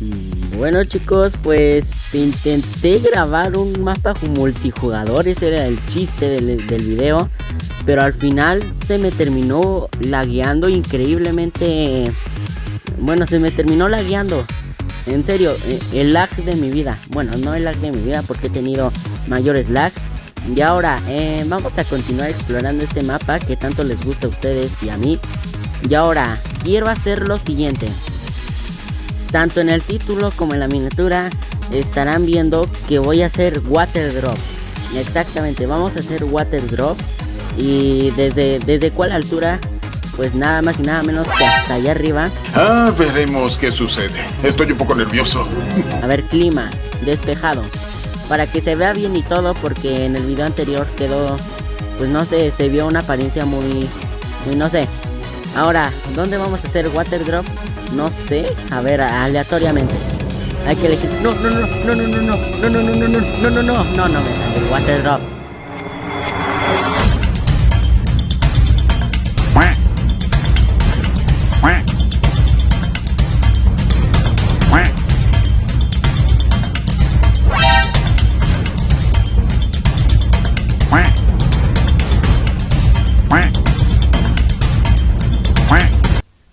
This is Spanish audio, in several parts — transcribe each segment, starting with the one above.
Mm, Bueno chicos, pues intenté grabar un mapa multijugador, ese era el chiste del, video, pero al final se me terminó lagueando increíblemente, bueno, se me terminó lagueando, en serio, eh, el lag de mi vida, bueno, no el lag de mi vida porque he tenido mayores lags, y ahora eh, vamos a continuar explorando este mapa que tanto les gusta a ustedes y a mí, y ahora quiero hacer lo siguiente. Tanto en el título como en la miniatura estarán viendo que voy a hacer water drops. Exactamente, vamos a hacer water drops. Y desde, desde cuál altura, pues nada más y nada menos que hasta allá arriba. Ah, veremos qué sucede. Estoy un poco nervioso. A ver, clima, despejado. Para que se vea bien y todo, porque en el video anterior quedó, pues no sé, se vio una apariencia muy, muy no sé. Ahora, ¿dónde vamos a hacer water drop? No sé, a ver, aleatoriamente. Hay que elegir. No, no, no, no, no, no, no, no, no, no, no, no, no, no, no, no, no, me el water drop.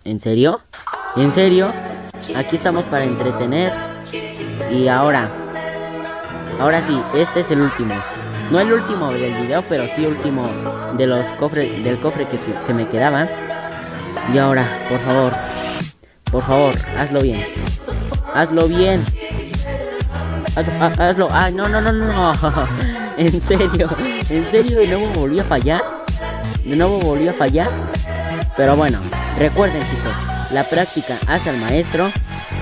¿En serio? ¿En serio? Aquí estamos para entretener. Y ahora. Ahora sí, este es el último. No el último del video, pero sí último de los cofres, del cofre que, que, me quedaba. Y ahora, por favor. Por favor, hazlo bien. Hazlo bien. Hazlo, ha- hazlo. Ay, no, no, no, no, no. En serio. En serio, de nuevo volví a fallar. De nuevo volví a fallar. Pero bueno, recuerden chicos, la práctica hace al maestro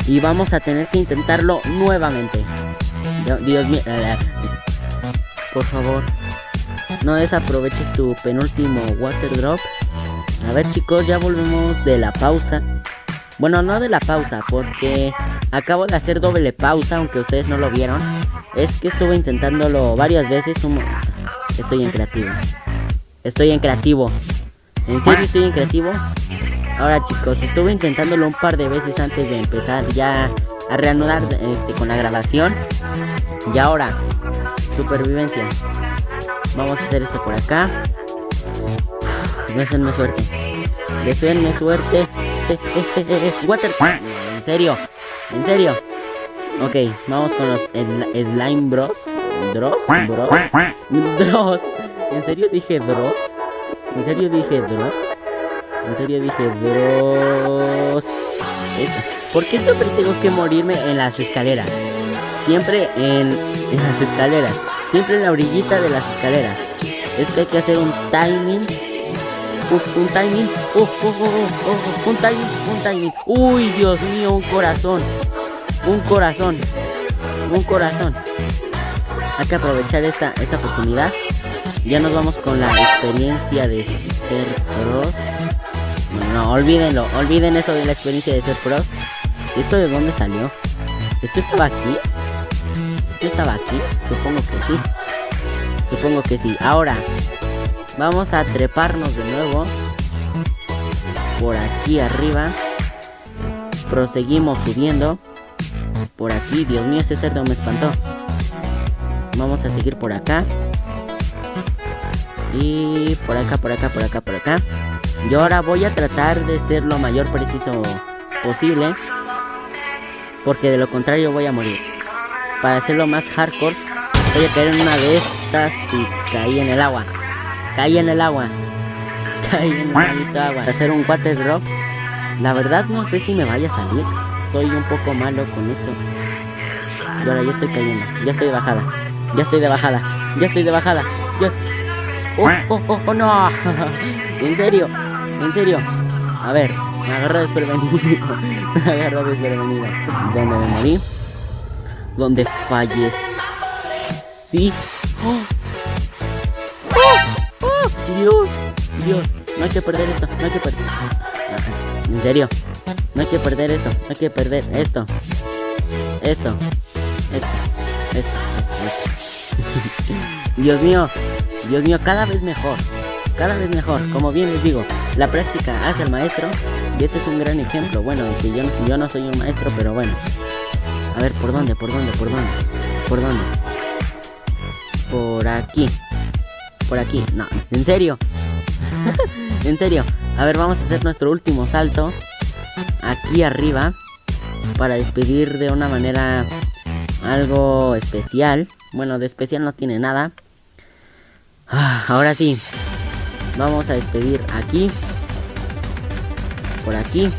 y vamos a tener que intentarlo nuevamente. Dios, mío, por favor, no desaproveches tu penúltimo water drop. A ver chicos, ya volvemos de la pausa. Bueno, no de la pausa, porque acabo de hacer doble pausa, aunque ustedes no lo vieron. Es que estuve intentándolo varias veces. un- Estoy en creativo. Estoy en creativo. ¿En serio estoy en creativo? Ahora chicos, estuve intentándolo un par de veces antes de empezar ya a reanudar este, con la grabación. Y ahora, supervivencia. Vamos a hacer esto por acá. Deseenme suerte. Deseenme suerte. Water. En serio. En serio. Ok, vamos con los sl- Slime Bros. Dross. Bros. Dross. ¿En serio dije Dross? ¿En serio dije Dross? En serio dije. Es- ¿Por qué siempre tengo que morirme en las escaleras? Siempre en, las escaleras. Siempre en la orillita de las escaleras. Es que hay que hacer un timing. Un timing. Un timing. Un timing. Uy, Dios mío, un corazón. Un corazón. Un corazón. Hay que aprovechar esta, esta oportunidad. Ya nos vamos con la experiencia de ser pros. No, olvídenlo, olviden eso de la experiencia de ser pros. ¿Esto de dónde salió? ¿Esto estaba aquí? ¿Esto estaba aquí? Supongo que sí. Supongo que sí. Ahora, vamos a treparnos de nuevo. Por aquí arriba. Proseguimos subiendo. Por aquí, Dios mío, ese cerdo me espantó. Vamos a seguir por acá. Y por acá, por acá, por acá, por acá. Yo ahora voy a tratar de ser lo mayor preciso posible. Porque de lo contrario voy a morir. Para hacerlo más hardcore, voy a caer en una de estas y caí en el agua. Caí en el agua. Caí en el maldito agua. Para hacer un water drop. La verdad no sé si me vaya a salir. Soy un poco malo con esto. Y ahora ya estoy cayendo. Ya estoy de bajada. Ya estoy de bajada. Ya estoy de bajada. Ya... Oh, oh, oh, oh, no. en serio. En serio. A ver. Me agarró desprevenido. me agarró desprevenido. ¿Dónde me morí? Donde fallecí. ¡Oh! ¡Oh! ¡Oh! Dios, Dios, no hay que perder esto, no hay que perder. En serio, no hay que perder esto, no hay que perder. Esto, esto, esto, esto, esto. Dios mío, Dios mío, cada vez mejor, cada vez mejor. Como bien les digo, la práctica hace al maestro y este es un gran ejemplo. Bueno, que yo yo no soy un maestro, pero bueno. A ver, ¿por dónde? ¿Por dónde? ¿Por dónde? ¿Por dónde? Por aquí. Por aquí. No, en serio. en serio. A ver, vamos a hacer nuestro último salto. Aquí arriba. Para despedir de una manera algo especial. Bueno, de especial no tiene nada. Ah, ahora sí. Vamos a despedir aquí. Por aquí.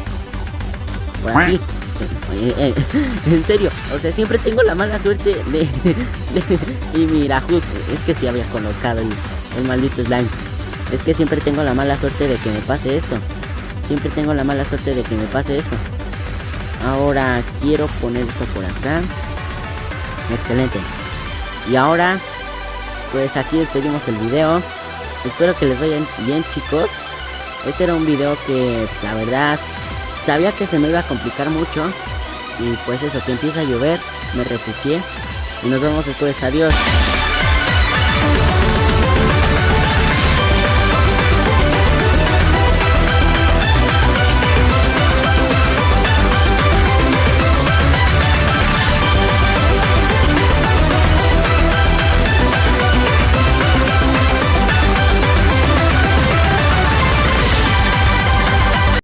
Por aquí. Eh, eh, en serio, o sea, siempre tengo la mala suerte de... y mira, justo, es que sí había colocado el, el maldito slime. Es que siempre tengo la mala suerte de que me pase esto. Siempre tengo la mala suerte de que me pase esto. Ahora quiero poner esto por acá. Excelente. Y ahora, pues aquí despedimos el video. Espero que les vaya bien chicos. Este era un video que la verdad sabía que se me iba a complicar mucho. Y pues eso, que empieza a llover, me refugié. Y nos vemos después. Adiós.